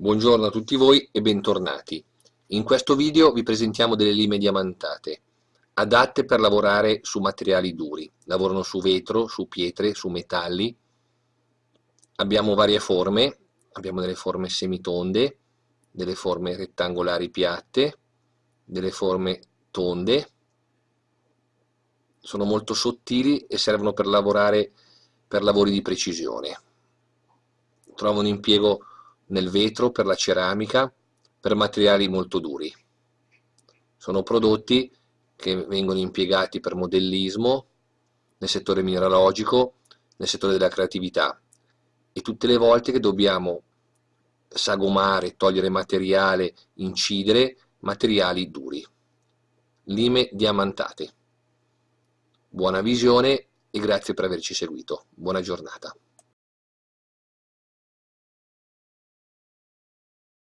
Buongiorno a tutti voi e bentornati. In questo video vi presentiamo delle lime diamantate, adatte per lavorare su materiali duri. Lavorano su vetro, su pietre, su metalli. Abbiamo varie forme, abbiamo delle forme semitonde, delle forme rettangolari piatte, delle forme tonde. Sono molto sottili e servono per lavorare per lavori di precisione. Trovano impiego nel vetro, per la ceramica, per materiali molto duri. Sono prodotti che vengono impiegati per modellismo, nel settore mineralogico, nel settore della creatività e tutte le volte che dobbiamo sagomare, togliere materiale, incidere, materiali duri. Lime diamantate. Buona visione e grazie per averci seguito. Buona giornata.